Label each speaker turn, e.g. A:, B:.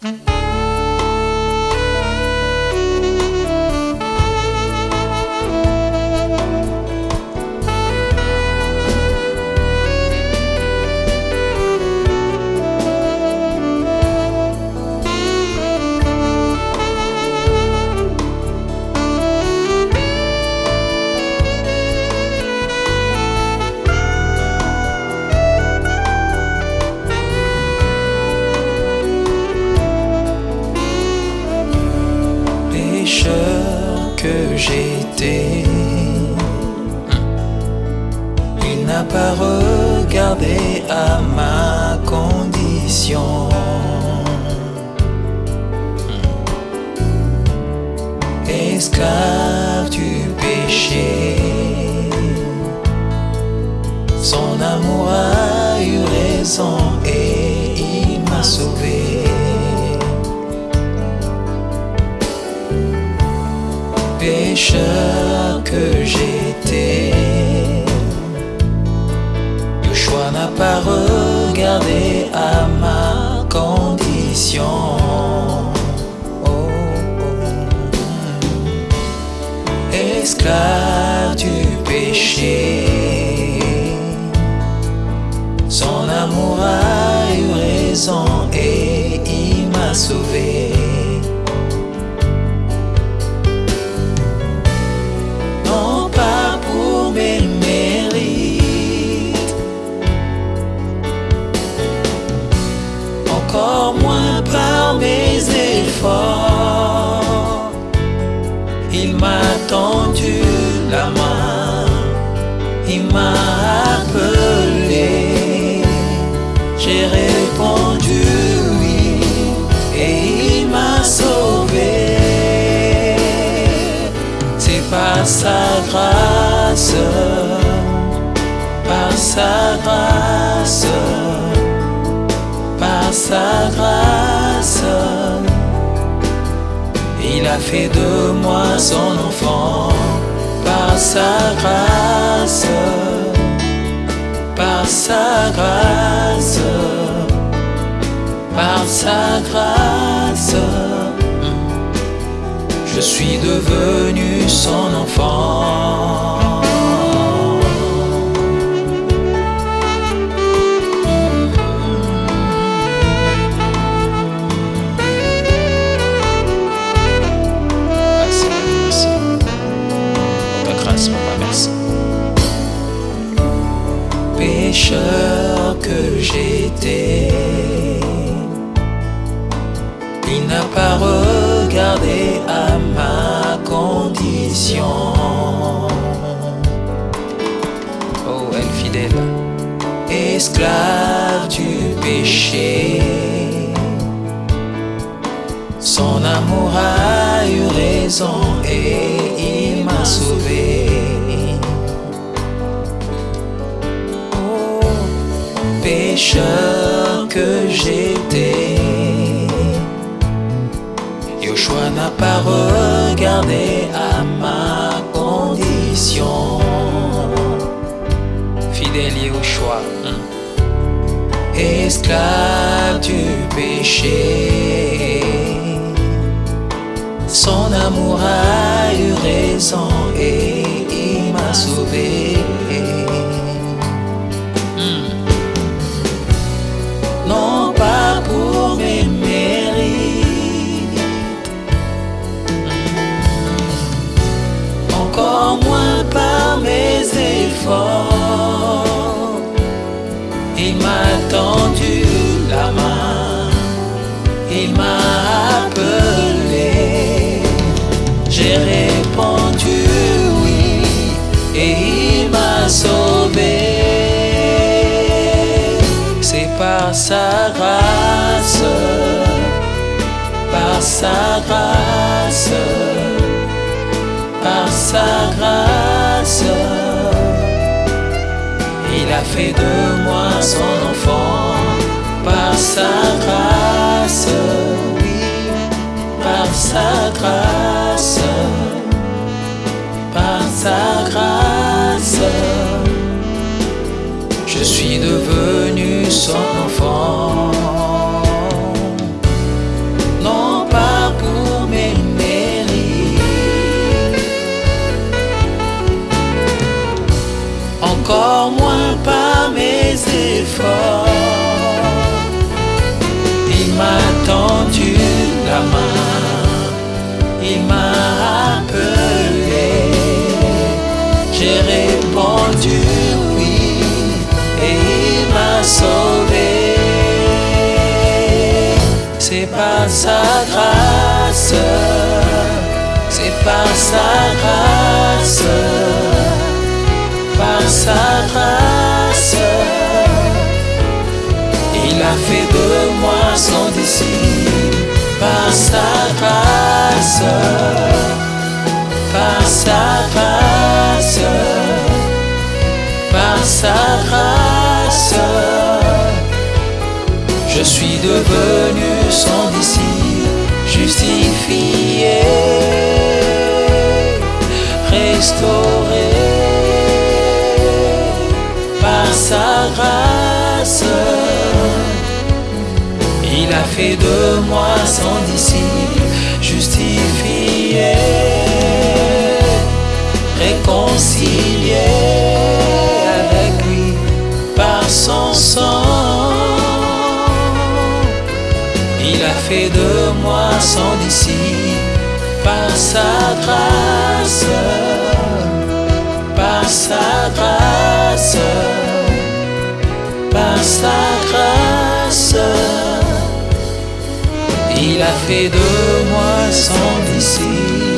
A: que pas regardé à ma condition. Esclave du péché, son amour a eu raison et il m'a sauvé. pécheur que j'étais. Pas regardé à ma condition. Oh, oh. Esclave du péché, son amour a eu raison et il m'a sauvé. Encore moins par mes efforts. Il m'a tendu la main, il m'a appelé, j'ai répondu oui et il m'a sauvé. C'est par sa grâce, a fait de moi son enfant par sa grâce, par sa grâce, par sa grâce. Je suis devenu son enfant. Il n'a pas regardé à ma condition. Oh, elle fidèle, esclave du péché. Son amour a eu raison et il m'a sauvé. pécheur que j'étais. N'a pas regardé à ma condition. Fidèle Yoshua, hein. esclave du péché. Son amour a eu raison et il m'a sauvé. Il m'a tendu la main, il m'a appelé, j'ai répondu oui et il m'a sauvé. Par sa grâce, par sa grâce, par sa de moi son enfant, par sa grâce, oui, par sa grâce, par sa grâce. Je suis devenu son sauvé. C'est par sa grâce, c'est par sa grâce, par sa grâce. Il a fait de moi son disciple, par sa grâce, par sa grâce, par sa grâce. Je suis devenu son disciple, justifié, restauré par sa grâce. Il a fait de moi son disciple, justifié, réconcilié fait de moi son disciple par sa grâce, par sa grâce, par sa grâce. Il a fait de moi son disciple.